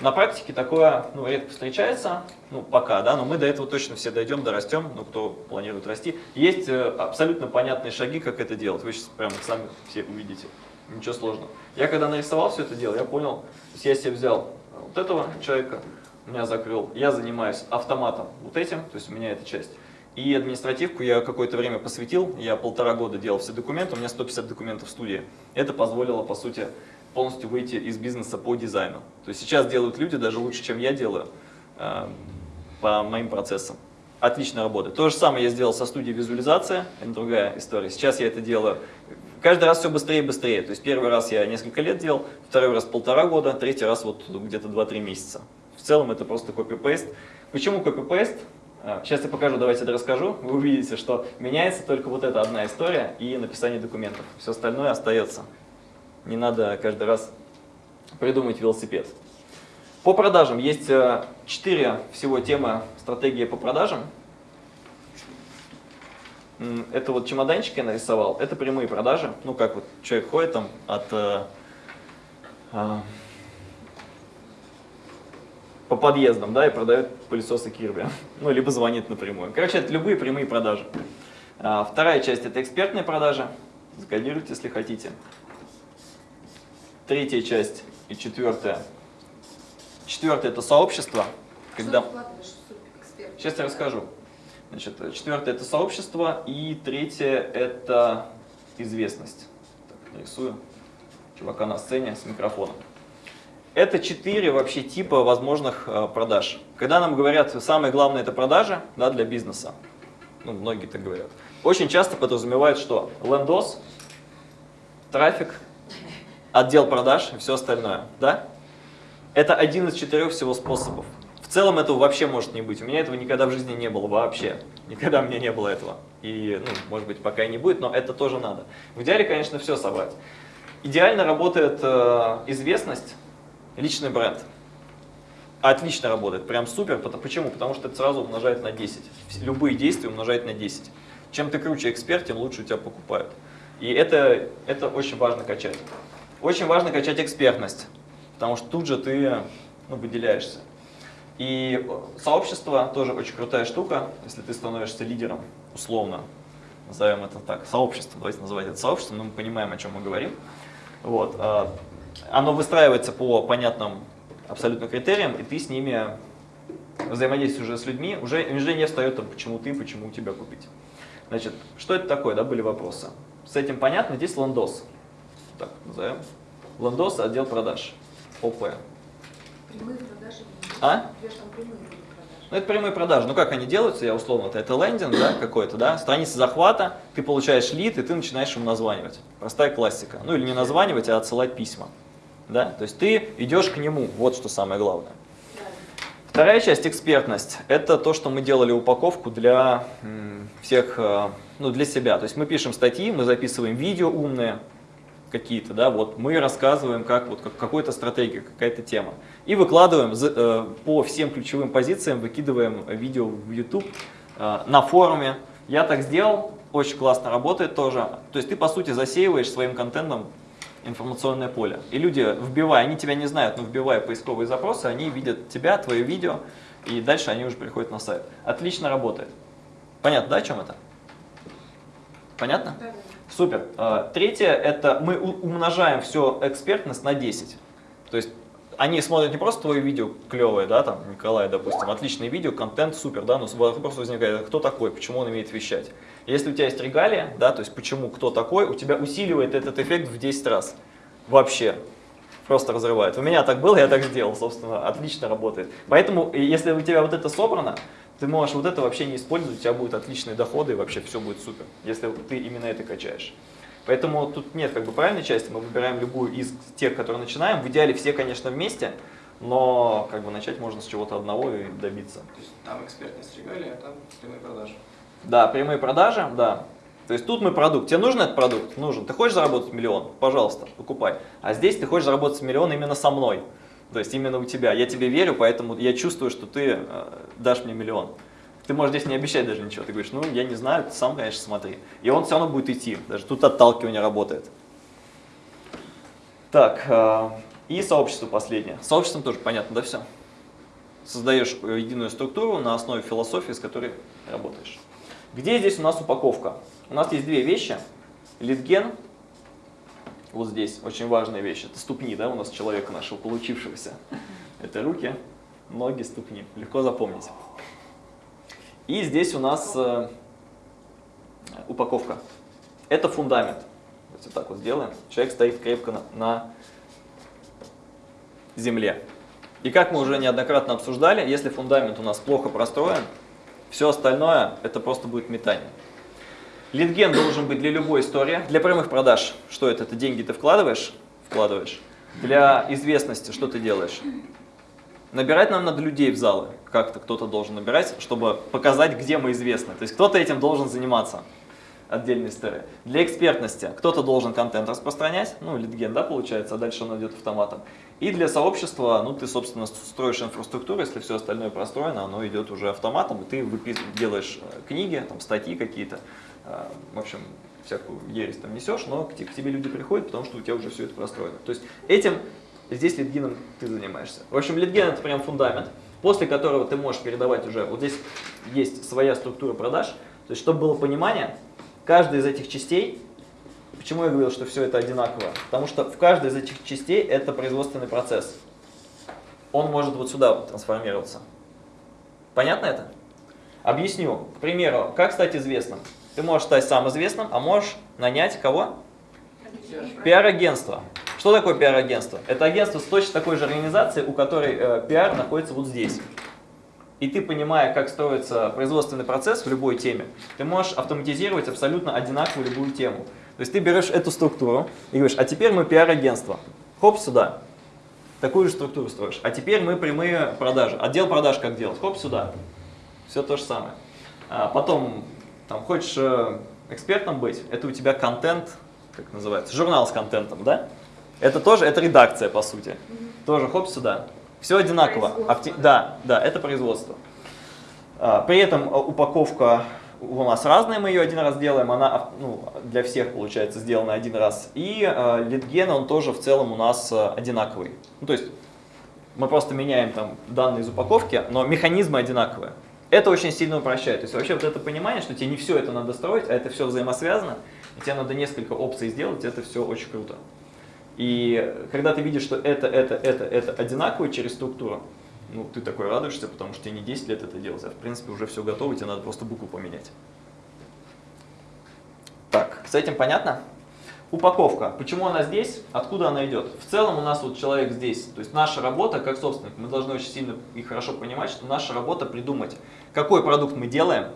На практике такое ну, редко встречается, ну пока, да, но мы до этого точно все дойдем, дорастем, ну кто планирует расти. Есть э, абсолютно понятные шаги, как это делать, вы сейчас прямо сами все увидите, ничего сложного. Я когда нарисовал все это дело, я понял, то я себе взял вот этого человека, меня закрыл, я занимаюсь автоматом вот этим, то есть у меня эта часть. И административку я какое-то время посвятил, я полтора года делал все документы, у меня 150 документов в студии. Это позволило, по сути, полностью выйти из бизнеса по дизайну. То есть сейчас делают люди даже лучше, чем я делаю э, по моим процессам. Отлично работает. То же самое я сделал со студией визуализация, это другая история. Сейчас я это делаю каждый раз все быстрее и быстрее. То есть первый раз я несколько лет делал, второй раз полтора года, третий раз вот где-то 2-3 месяца. В целом это просто копипейст. Почему копипейст? А, Сейчас я покажу, давайте я расскажу. Вы увидите, что меняется только вот эта одна история и написание документов. Все остальное остается. Не надо каждый раз придумать велосипед. По продажам есть э, четыре всего темы стратегии по продажам. Это вот чемоданчик я нарисовал, это прямые продажи. Ну как вот человек ходит там от э, а, по подъездам, да, и продает пылесосы Кирби. Ну, либо звонит напрямую. Короче, это любые прямые продажи. А, Вторая часть это экспертные продажи. Закодируйте, если хотите. Третья часть и четвертая. Четвертое это сообщество. Когда... Сейчас я расскажу. Значит, четвертое это сообщество, и третье это известность. Так, нарисую чувака на сцене с микрофоном. Это четыре вообще типа возможных э, продаж. Когда нам говорят, самое главное это продажи да, для бизнеса, ну, многие так говорят, очень часто подразумевают, что лендос, трафик, отдел продаж и все остальное. Да? Это один из четырех всего способов. В целом этого вообще может не быть. У меня этого никогда в жизни не было вообще. Никогда у меня не было этого. И, ну, может быть, пока и не будет, но это тоже надо. В идеале, конечно, все собрать. Идеально работает э, известность, личный бренд. Отлично работает, прям супер. Почему? Потому что это сразу умножает на 10. Вс- Любые действия умножает на 10. Чем ты круче эксперт, тем лучше у тебя покупают. И это, это очень важно качать. Очень важно качать экспертность, потому что тут же ты ну, выделяешься. И сообщество тоже очень крутая штука, если ты становишься лидером, условно, назовем это так, сообщество, давайте называть это сообществом, но мы понимаем, о чем мы говорим. Вот, а, оно выстраивается по понятным абсолютно критериям, и ты с ними взаимодействуешь уже с людьми, уже, уже не встает там, почему ты, почему у тебя купить. Значит, что это такое, да, были вопросы. С этим понятно, здесь ландос. Так, назовем. Ландос, отдел продаж. ОП. Прямые продажи. А? Прямые продажи? Ну, это прямые продажи. Ну, как они делаются, я условно, это, это лендинг, да, какой-то, да, страница захвата, ты получаешь лид, и ты начинаешь ему названивать. Простая классика. Ну, или не названивать, а отсылать письма. Да, то есть ты идешь к нему, вот что самое главное. Вторая часть экспертность – это то, что мы делали упаковку для всех, э, ну, для себя. То есть мы пишем статьи, мы записываем видео умные какие-то, да, вот мы рассказываем, как вот как какой-то стратегия, какая-то тема. И выкладываем э, по всем ключевым позициям, выкидываем видео в YouTube, э, на форуме. Я так сделал, очень классно работает тоже. То есть ты, по сути, засеиваешь своим контентом информационное поле. И люди, вбивая, они тебя не знают, но вбивая поисковые запросы, они видят тебя, твое видео, и дальше они уже приходят на сайт. Отлично работает. Понятно, да, о чем это? Понятно? Да. Супер. А, Третье, это мы умножаем все экспертность на 10. То есть они смотрят не просто твое видео клевое, да, там, Николай, допустим, отличное видео, контент супер, да, но вопрос возникает, кто такой, почему он умеет вещать. Если у тебя есть регалия, да, то есть почему, кто такой, у тебя усиливает этот эффект в 10 раз. Вообще. Просто разрывает. У меня так было, я так сделал, собственно, отлично работает. Поэтому, если у тебя вот это собрано, Ты можешь вот это вообще не использовать, у тебя будут отличные доходы, и вообще все будет супер, если ты именно это качаешь. Поэтому тут нет как бы правильной части, мы выбираем любую из тех, которые начинаем. В идеале все, конечно, вместе, но как бы начать можно с чего-то одного и добиться. То есть там экспертность регалия, а там прямые продажи. Да, прямые продажи, да. То есть тут мы продукт. Тебе нужен этот продукт? Нужен. Ты хочешь заработать миллион? Пожалуйста, покупай. А здесь ты хочешь заработать миллион именно со мной. То есть именно у тебя. Я тебе верю, поэтому я чувствую, что ты э, дашь мне миллион. Ты можешь здесь не обещать даже ничего. Ты говоришь, ну я не знаю, ты сам, конечно, смотри. И он все равно будет идти. Даже тут отталкивание работает. Так, э, и сообщество последнее. С сообществом тоже понятно, да, все? Создаешь э, единую структуру на основе философии, с которой работаешь. Где здесь у нас упаковка? У нас есть две вещи. Литген, вот здесь, очень важная вещь. Это ступни, да, у нас человека нашего получившегося. Это руки, ноги, ступни. Легко запомнить. И здесь у нас э, упаковка. Это фундамент. Вот так вот сделаем. Человек стоит крепко на, на земле. И как мы уже неоднократно обсуждали, если фундамент у нас плохо простроен, все остальное это просто будет метание. Литген должен быть для любой истории. Для прямых продаж, что это? Это деньги ты вкладываешь? Вкладываешь. Для известности, что ты делаешь? Набирать нам надо людей в залы. Как-то кто-то должен набирать, чтобы показать, где мы известны. То есть кто-то этим должен заниматься. Отдельная история. Для экспертности кто-то должен контент распространять, ну, литген, да, получается, а дальше он идет автоматом. И для сообщества, ну, ты, собственно, строишь инфраструктуру, если все остальное простроено, оно идет уже автоматом, и ты делаешь э, книги, там, статьи какие-то, э, в общем, всякую ересь там несешь, но к тебе люди приходят, потому что у тебя уже все это простроено. То есть этим здесь литгеном ты занимаешься. В общем, литген это прям фундамент, после которого ты можешь передавать уже, вот здесь есть своя структура продаж, то есть чтобы было понимание, каждая из этих частей, почему я говорил, что все это одинаково? Потому что в каждой из этих частей это производственный процесс. Он может вот сюда трансформироваться. Понятно это? Объясню. К примеру, как стать известным? Ты можешь стать сам известным, а можешь нанять кого? Пиар-агентство. Что такое пиар-агентство? Это агентство с точно такой же организацией, у которой э, находится вот здесь. И ты, понимая, как строится производственный процесс в любой теме, ты можешь автоматизировать абсолютно одинаковую любую тему. То есть ты берешь эту структуру и говоришь, а теперь мы пиар-агентство. Хоп, сюда. Такую же структуру строишь. А теперь мы прямые продажи. Отдел продаж как делать? Хоп, сюда. Все то же самое. А потом, там, хочешь э, экспертом быть, это у тебя контент, как называется, журнал с контентом, да? Это тоже, это редакция, по сути. Тоже хоп сюда. Все одинаково. Акти... Да, да, это производство. А, при этом а, упаковка у нас разная, мы ее один раз делаем, она ну, для всех получается сделана один раз. И э, литген, он тоже в целом у нас одинаковый. Ну, то есть мы просто меняем там данные из упаковки, но механизмы одинаковые. Это очень сильно упрощает. То есть вообще вот это понимание, что тебе не все это надо строить, а это все взаимосвязано, и тебе надо несколько опций сделать, это все очень круто. И когда ты видишь, что это, это, это, это одинаково через структуру, ну, ты такой радуешься, потому что тебе не 10 лет это делать, а в принципе уже все готово, тебе надо просто букву поменять. Так, с этим понятно? Упаковка. Почему она здесь? Откуда она идет? В целом у нас вот человек здесь. То есть наша работа как собственник, мы должны очень сильно и хорошо понимать, что наша работа придумать, какой продукт мы делаем,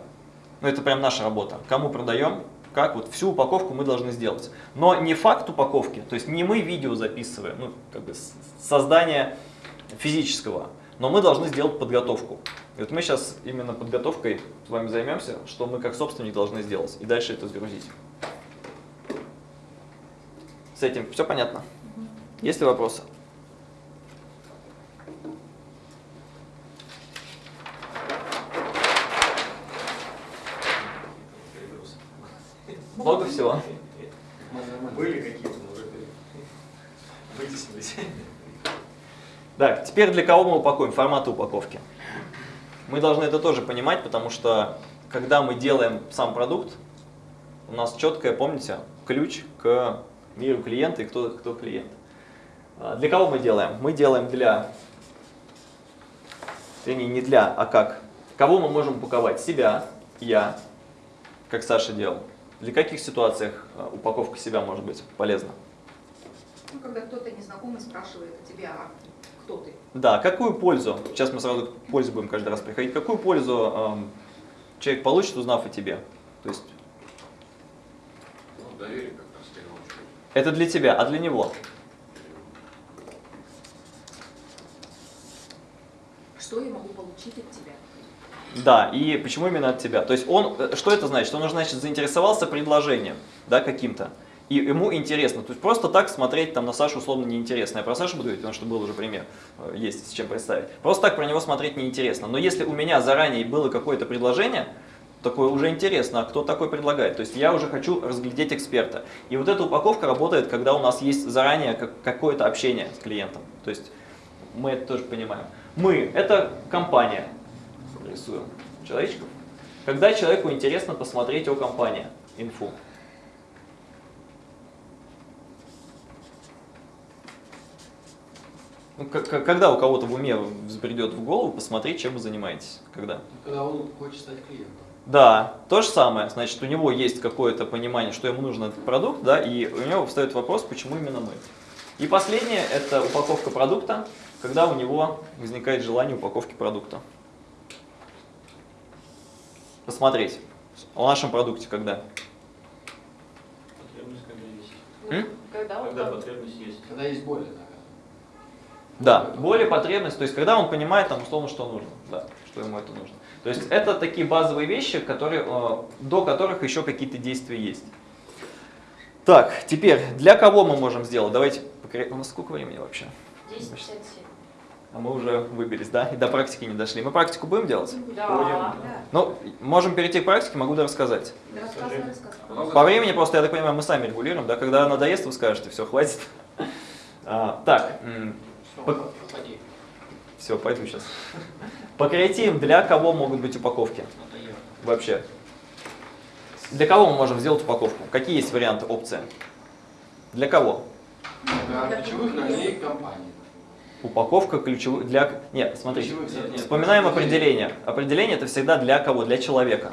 ну это прям наша работа, кому продаем, как вот всю упаковку мы должны сделать. Но не факт упаковки, то есть не мы видео записываем, ну, как бы создание физического, но мы должны сделать подготовку. И вот мы сейчас именно подготовкой с вами займемся, что мы как собственник должны сделать, и дальше это сгрузить. С этим все понятно? Есть ли вопросы? Много всего. Были какие-то, но уже вытеснились. Так, теперь для кого мы упакуем? Форматы упаковки. Мы должны это тоже понимать, потому что когда мы делаем сам продукт, у нас четкое, помните, ключ к миру клиента и кто, кто клиент. А для кого мы делаем? Мы делаем для, вернее не для, а как. Кого мы можем упаковать? Себя, я, как Саша делал. Для каких ситуациях а, упаковка себя может быть полезна? Ну, когда кто-то незнакомый спрашивает у тебя, кто ты. Да, какую пользу, сейчас мы сразу к пользе будем каждый раз приходить, какую пользу эм, человек получит, узнав о тебе? То есть Ну, доверие как раз в первую очередь. это для тебя, а для него? Что я могу получить от тебя? Да, и почему именно от тебя? То есть он, э, что это значит? Он, значит, заинтересовался предложением, да, каким-то. И ему интересно. То есть просто так смотреть там на Сашу условно неинтересно. Я про Сашу буду говорить, потому что был уже пример, э, есть с чем представить. Просто так про него смотреть неинтересно. Но если у меня заранее было какое-то предложение, такое уже интересно, а кто такой предлагает. То есть я уже хочу разглядеть эксперта. И вот эта упаковка работает, когда у нас есть заранее как- какое-то общение с клиентом. То есть мы это тоже понимаем. Мы – это компания, рисую человечков. Когда человеку интересно посмотреть о компании, инфу. Ну, когда у кого-то в уме взбредет в голову посмотреть, чем вы занимаетесь? Когда? Когда он хочет стать клиентом. Да, то же самое. Значит, у него есть какое-то понимание, что ему нужен этот продукт, да, и у него встает вопрос, почему именно мы. И последнее – это упаковка продукта, когда у него возникает желание упаковки продукта. Посмотреть о нашем продукте когда. Потребность когда есть. М? Когда Когда потребность есть. Когда есть боль, да. Да, более потребность, то есть когда он понимает там условно, что нужно, да, что ему это нужно. То есть это такие базовые вещи, которые, э, до которых еще какие-то действия есть. Так, теперь, для кого мы можем сделать? Давайте, сколько времени вообще? 10.57. А мы уже выбились, да? И до практики не дошли. Мы практику будем делать? Да. Да. Ну, можем перейти к практике, могу рассказать. Рассказывай, рассказывай. Много По времени просто, я так понимаю, мы сами регулируем, да? Когда надоест, вы скажете, все, хватит. А, так, уходи. все, пойду сейчас. По креативам для кого могут быть упаковки? Вообще. Для кого мы можем сделать упаковку? Какие есть варианты, опции? Для кого? Для ключевых ролей компании. Упаковка ключевых для... Нет, смотрите. Ключевых Нет, нет. Вспоминаем определение. Определение это всегда для кого? Для человека.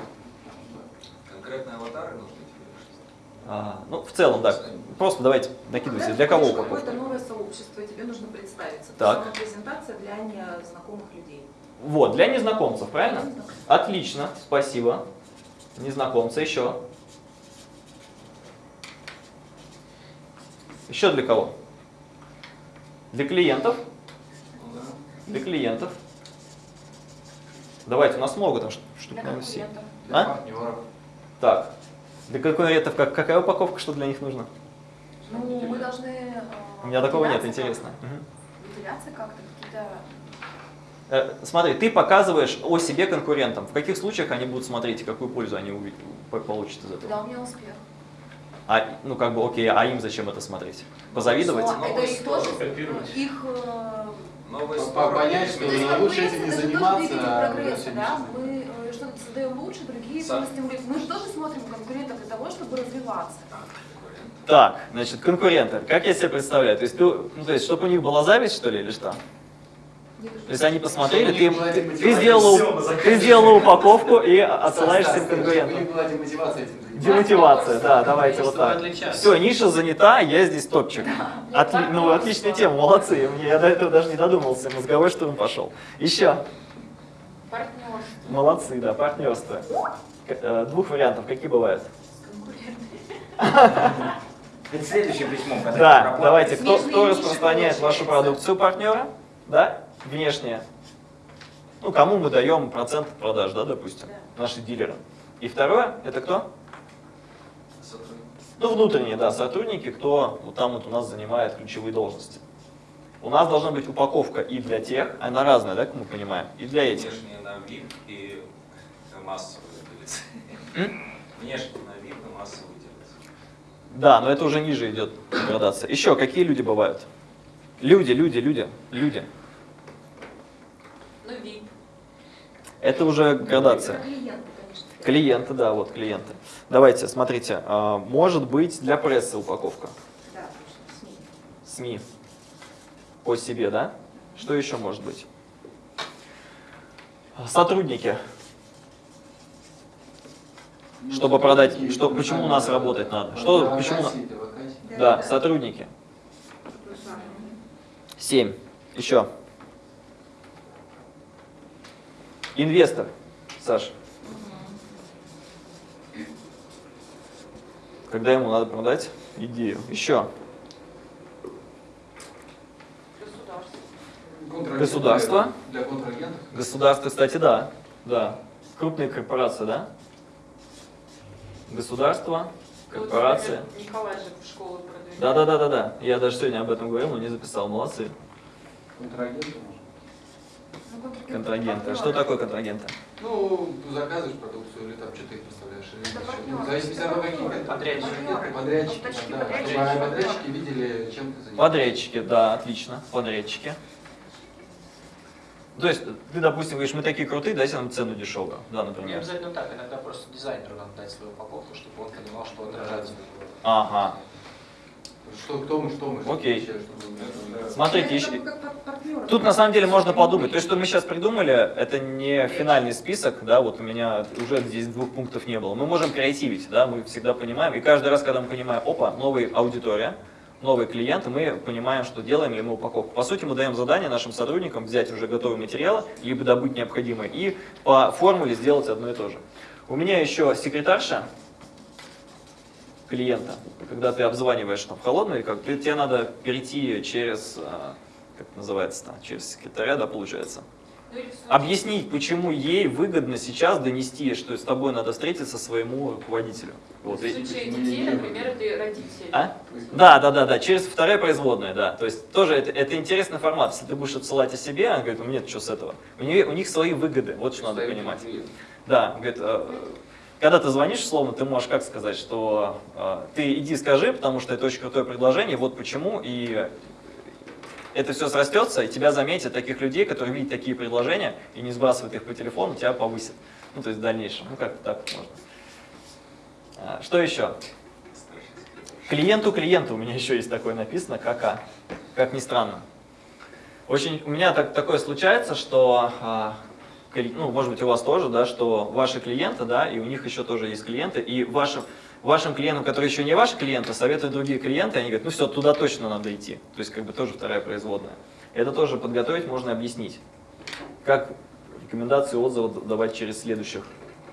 Конкретные аватары нужны? А, ну, в целом, да. Просто давайте накидывайте. Когда Для кого упаковка? какое-то новое сообщество, тебе нужно представиться. Так. То есть презентация для незнакомых людей. Вот, для незнакомцев, правильно? Для незнакомцев. Отлично, спасибо. Незнакомцы еще. Еще для кого? Для клиентов. Ну да. Для клиентов. Давайте, у нас много там штук, Для наверное, конкурентов. Для А? партнеров. Так. Для конкурентов как, какая упаковка, что для них нужно? Ну, мы должны... э, У меня такого нет, интересно. Выделяться как-то, какие-то... Э, Смотри, ты показываешь о себе конкурентам. В каких случаях они будут смотреть и какую пользу они получат из этого? Когда у меня успех. А, ну как бы, окей, а им зачем это смотреть? Позавидовать? Что, это их тоже, Копировать. их... Новые стороны. понять, что лучше этим не заниматься, а да? Мы э, что-то создаем лучше, другие Сам. мы стимулируем. Мы же тоже смотрим конкурентов для того, чтобы развиваться. Так, значит, конкуренты. Как я себе представляю? То есть, ты, ну, то есть, чтобы у них была зависть, что ли, или что? То есть они посмотрели, ты, ты, ты сделала, ты сделала упаковку и Стас, отсылаешь Стас, всем конкурентам. Демотивация да, давайте вот так. Все, ниша занята, я здесь топчик. Отли- ну, отличная тема, молодцы. Мне- Я до этого даже не додумался, мозговой штурм пошел. Еще. Партнерство. Молодцы, да, партнерство. Э, Двух вариантов, какие бывают? Перед следующим письмом, когда Да, давайте, кто, распространяет вашу продукцию партнера, да, внешне? Ну, кому мы даем процент продаж, да, допустим, наши дилеры. И второе, это кто? Сотрудники. Ну, внутренние, да, сотрудники, кто вот там вот у нас занимает ключевые должности. У нас должна быть упаковка и для тех, она разная, да, как мы понимаем, и для этих. Внешне на VIP и массовые делятся. Внешне на VIP и массовые делятся. Да, но это уже ниже идет градация. Еще какие люди бывают? Люди, люди, люди, люди. Ну, VIP. Это уже градация. Клиенты, да, вот клиенты. Давайте, смотрите, а, может быть для прессы упаковка. Да, СМИ. СМИ. По себе, да? Что еще может быть? Сотрудники. Чтобы продать, что, почему у нас работать надо? Что, почему, да, сотрудники. Семь. Еще. Инвестор, Саша. Когда ему надо продать идею. Еще. Государство. Для контрагентов? Государство, кстати, да. Да. Крупные корпорации, да? Государство, Ну, вот, например, Николай же в школу продвигает. Да, да, да, да, да. Я даже сегодня об этом говорил, но не записал. Молодцы. Контрагенты, может. Ну. А что такое контрагенты? Ну, заказываешь продукцию или там что ты их поставляешь. Или. Ну, зависимости от того, какие. Подрядчики. Поставщики, да. подрядчики. Подрядчики видели, чем ты занимаешься. Подрядчики, да, отлично. Подрядчики. То есть, ты, допустим, говоришь, мы такие крутые, дайте нам цену дешевую. Да, Не например. обязательно так, иногда просто дизайнеру надо дать свою упаковку, чтобы он понимал, что отражает свою Ага. Что, кто мы, что мы. Окей. вообще, что мы. Смотрите, Ну, еще-. Тут на самом деле можно подумать. То, что мы сейчас придумали, это не финальный список, да, вот у меня уже здесь двух пунктов не было. Мы можем креативить, да, мы всегда понимаем. И каждый раз, когда мы понимаем, опа, новая аудитория, новые клиенты, мы понимаем, что делаем ли мы упаковку. По сути, мы даем задание нашим сотрудникам взять уже готовые материалы, либо добыть необходимое, и по формуле сделать одно и то же. У меня еще секретарша клиента, когда ты обзваниваешь там в холодную, или как, ты- тебе надо перейти через, а, как называется, через секретаря, да, получается. Ну, Объяснить, почему ей выгодно сейчас донести, что с тобой надо встретиться своему руководителю. Вот. В случае детей, например, это родители. А? Да, да, да, да, через вторая производная, да. То есть тоже это, это интересный формат. Если ты будешь отсылать о себе, она говорит, у меня что с этого? У, нее, у них свои выгоды, вот что надо понимать. Да, говорит, э, когда ты звонишь, словно, ты можешь как сказать, что э, ты иди скажи, потому что это очень крутое предложение, вот почему, и это все срастется, и тебя заметят таких людей, которые видят такие предложения и не сбрасывают их по телефону, тебя повысят. Ну, то есть в дальнейшем. Ну, как так можно. А, Что еще? Клиенту клиенту у меня еще есть такое написано, КК. Как ни странно. Очень, у меня так, такое случается, что, а, ну, может быть, у вас тоже, да, что ваши клиенты, да, и у них еще тоже есть клиенты, и вашим, вашим клиентам, которые еще не ваши клиенты, советуют другие клиенты, они говорят, ну все, туда точно надо идти. То есть, как бы тоже вторая производная. Это тоже подготовить можно объяснить. Как рекомендации отзывы давать через следующих.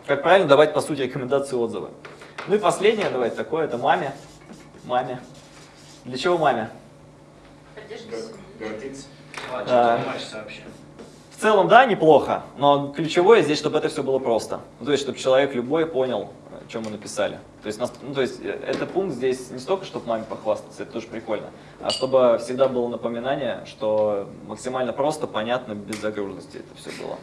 Как правильно давать, по сути, рекомендации отзывы. Ну и последнее, давайте такое, это маме. Маме. Для чего маме? Гордиться. А, В целом, да, неплохо, но ключевое здесь, чтобы это все было просто. Ну, то есть, чтобы человек любой понял, о чем мы написали. То есть, ну, то есть, э, это пункт здесь не столько, чтобы маме похвастаться, это тоже прикольно, а чтобы всегда было напоминание, что максимально просто, понятно, без загруженности это все было.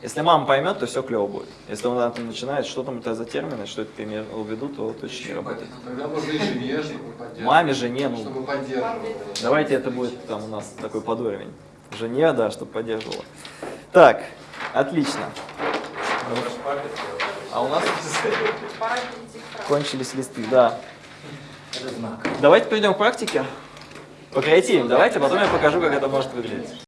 Если мама поймет, то все клево будет. Если она там начинает, что там это за термины, что это ты имел в виду, то точно не работает. Тогда можно и жене, чтобы поддерживать. Маме, жене, ну, Чтобы поддерживала. Давайте это будет там у нас такой подуровень. Жене, да, чтобы поддерживала. Так, отлично. А у нас кончились листы, да. Давайте перейдем к практике. Покреативим, давайте, потом я покажу, как это может выглядеть.